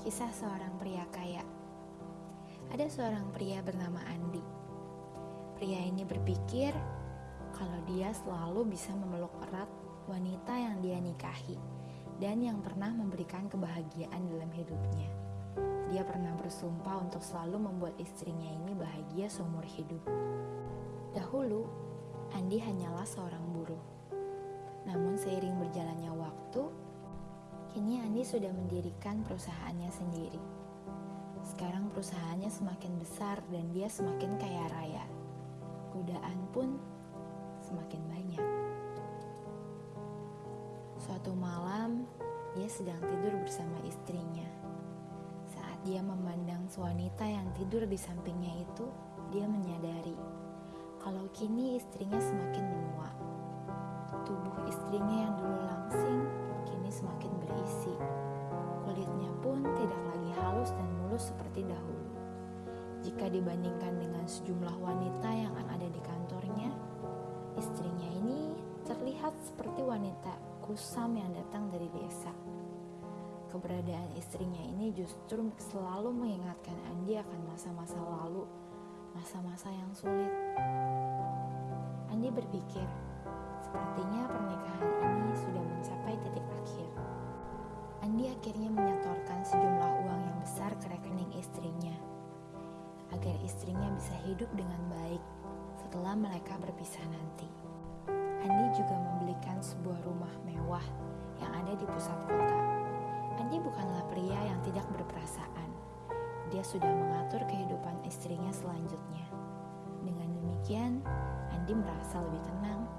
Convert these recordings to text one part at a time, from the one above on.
Kisah seorang pria kaya. Ada seorang pria bernama Andi. Pria ini berpikir kalau dia selalu bisa memeluk erat wanita yang dia nikahi dan yang pernah memberikan kebahagiaan dalam hidupnya. Dia pernah bersumpah untuk selalu membuat istrinya ini bahagia seumur hidup. Dahulu, Andi hanyalah seorang buruh. Namun seiring berjalannya waktu, Kini Andi sudah mendirikan perusahaannya sendiri. Sekarang perusahaannya semakin besar dan dia semakin kaya raya. Godaan pun semakin banyak. Suatu malam, dia sedang tidur bersama istrinya. Saat dia memandang wanita yang tidur di sampingnya itu, dia menyadari kalau kini istrinya semakin menua. Tubuh istrinya yang dulu langsing semakin berisi. Kulitnya pun tidak lagi halus dan mulus seperti dahulu. Jika dibandingkan dengan sejumlah wanita yang ada di kantornya, istrinya ini terlihat seperti wanita kusam yang datang dari desa. Keberadaan istrinya ini justru selalu mengingatkan Andi akan masa-masa lalu, masa-masa yang sulit. Andi berpikir, sepertinya pernikahan ini sudah mencapai titik akhir. Andi akhirnya menyetorkan sejumlah uang yang besar ke rekening istrinya, agar istrinya bisa hidup dengan baik setelah mereka berpisah nanti. Andi juga membelikan sebuah rumah mewah yang ada di pusat kota. Andi bukanlah pria yang tidak berperasaan. Dia sudah mengatur kehidupan istrinya selanjutnya. Dengan demikian, Andi merasa lebih tenang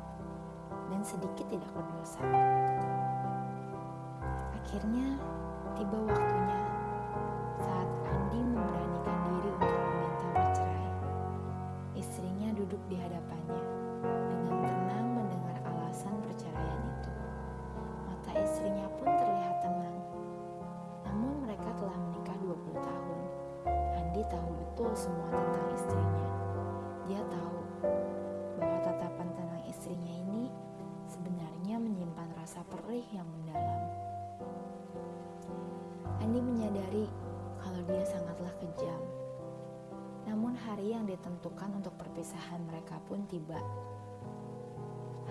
dan sedikit tidak berdosa. Akhirnya, tiba waktunya saat Andi memberanikan diri untuk meminta bercerai. Istrinya duduk di hadapannya dengan tenang mendengar alasan perceraian itu. Mata istrinya pun terlihat tenang. Namun mereka telah menikah 20 tahun. Andi tahu betul semua tentang istrinya. Pun tiba.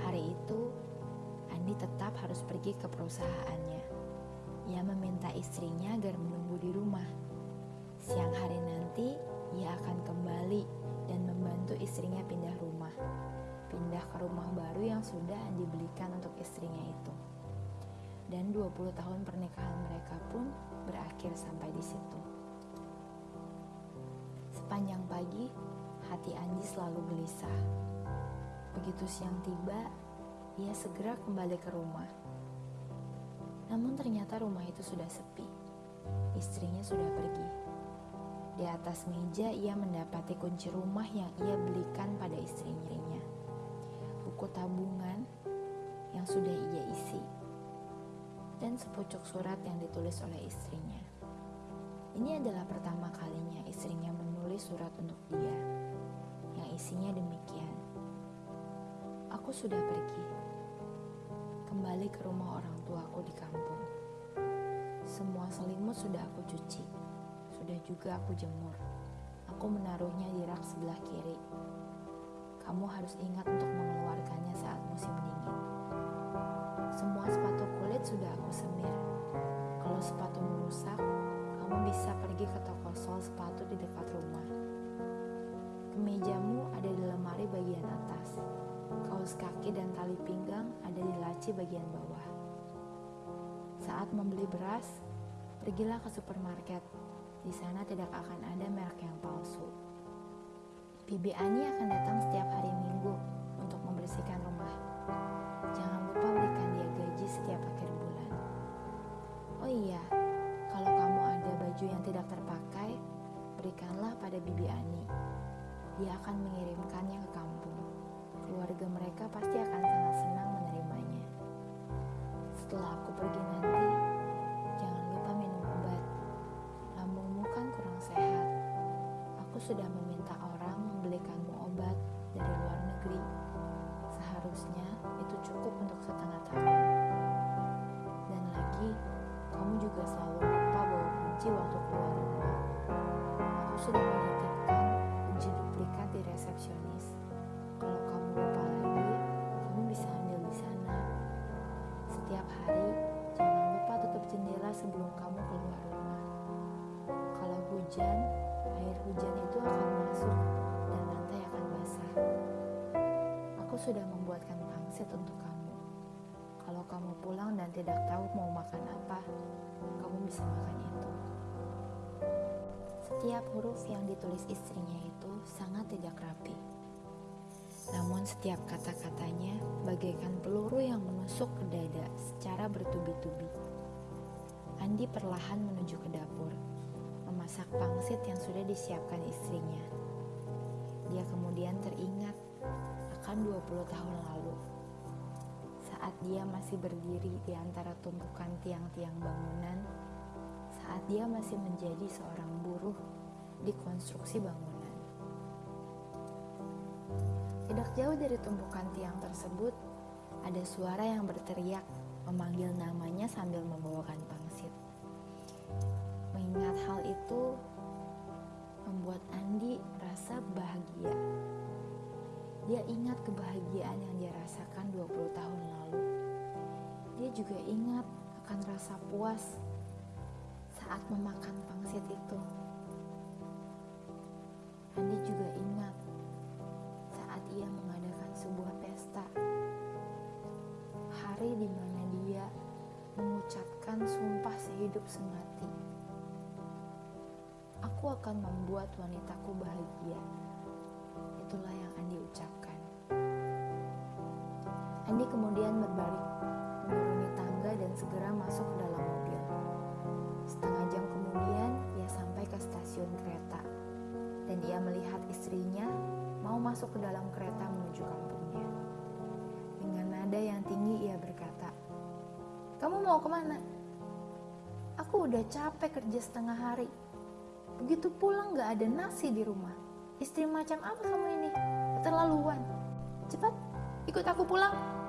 Hari itu, Andi tetap harus pergi ke perusahaannya. Ia meminta istrinya agar menunggu di rumah. Siang hari nanti, ia akan kembali dan membantu istrinya pindah rumah. Pindah ke rumah baru yang sudah Andi belikan untuk istrinya itu. Dan 20 tahun pernikahan mereka pun berakhir sampai di situ. Sepanjang pagi, hati Andi selalu gelisah. Begitu siang tiba, ia segera kembali ke rumah. Namun ternyata rumah itu sudah sepi. Istrinya sudah pergi. Di atas meja ia mendapati kunci rumah yang ia belikan pada istrinya. Buku tabungan yang sudah ia isi. Dan sepucuk surat yang ditulis oleh istrinya. Ini adalah pertama kalinya istrinya menulis surat untuk dia. Isinya demikian. Aku sudah pergi. Kembali ke rumah orang tuaku di kampung. Semua selimut sudah aku cuci sudah juga aku jemur. Aku menaruhnya di rak sebelah kiri. Kamu harus ingat untuk mengeluarkannya saat musim dingin. Semua sepatu kulit sudah aku semir. Kalau sepatu rusak, kamu bisa pergi ke toko sol sepatu di dekat rumah. Kemejamu ada di lemari bagian atas. Kaos kaki dan tali pinggang ada di laci bagian bawah. Saat membeli beras, pergilah ke supermarket di sana tidak akan ada merek yang palsu. Bibi Ani akan datang setiap hari Minggu untuk membersihkan rumah. Jangan lupa berikan sudah meminta orang membelikanmu obat dari luar negeri. Seharusnya itu cukup untuk setengah tahun. Dan lagi, kamu juga selalu lupa bawa kunci waktu keluar rumah. Aku sudah menitipkan sudah membuatkan pangsit untuk kamu. Kalau kamu pulang dan tidak tahu mau makan apa, kamu bisa makan itu. Setiap huruf yang ditulis istrinya itu sangat tidak rapi. Namun setiap kata-katanya bagaikan peluru yang menusuk ke dada secara bertubi-tubi. Andi perlahan menuju ke dapur, memasak pangsit yang sudah disiapkan istrinya. Dia kemudian teringat akan 20 tahun lalu. Saat dia masih berdiri di antara tumpukan tiang-tiang bangunan, saat dia masih menjadi seorang buruh di konstruksi bangunan. Tidak jauh dari tumpukan tiang tersebut, ada suara yang berteriak memanggil namanya sambil membawakan pangsit. Kebahagiaan yang dia rasakan 20 tahun lalu. Dia juga ingat akan rasa puas saat memakan pangsit itu. Andi juga ingat saat ia mengadakan sebuah pesta. Hari di mana dia mengucapkan sumpah sehidup semati. Aku akan membuat wanitaku bahagia. Kemudian berbalik, menuruni tangga dan segera masuk ke dalam mobil. Setengah jam kemudian, ia sampai ke stasiun kereta. Dan ia melihat istrinya mau masuk ke dalam kereta menuju kampungnya. Dengan nada yang tinggi ia berkata, Kamu mau ke mana? Aku udah capek kerja setengah hari. Begitu pulang gak ada nasi di rumah. Istri macam apa kamu ini? Keterlaluan. Cepat, ikut aku pulang.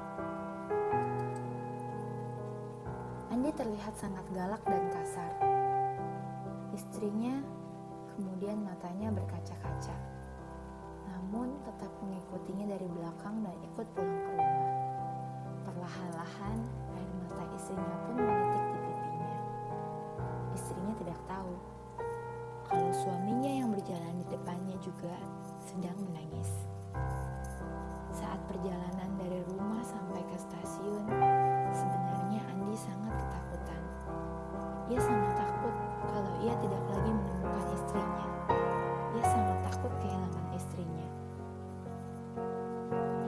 Andi terlihat sangat galak dan kasar. Istrinya kemudian matanya berkaca-kaca. Namun tetap mengikutinya dari belakang dan ikut pulang ke rumah. Perlahan-lahan air mata istrinya pun menitik ia tidak lagi menemukan istrinya. Ia sangat takut kehilangan istrinya.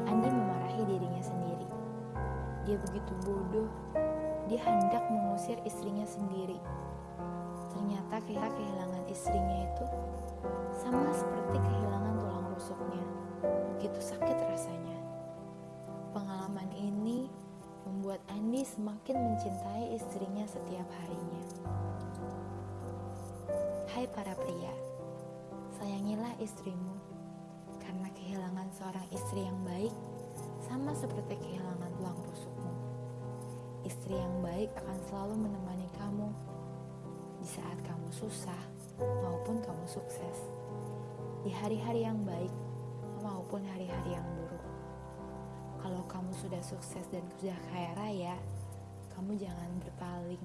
Andi memarahi dirinya sendiri. Dia begitu bodoh. Dia hendak mengusir istrinya sendiri. Ternyata kira kehilangan istrinya itu sama seperti kehilangan tulang rusuknya. Begitu sakit rasanya. Pengalaman ini membuat Andi semakin mencintai istrinya setiap harinya. Hai para pria, sayangilah istrimu karena kehilangan seorang istri yang baik sama seperti kehilangan tulang rusukmu. Istri yang baik akan selalu menemani kamu di saat kamu susah maupun kamu sukses, di hari-hari yang baik maupun hari-hari yang buruk. Kalau kamu sudah sukses dan sudah kaya raya, kamu jangan berpaling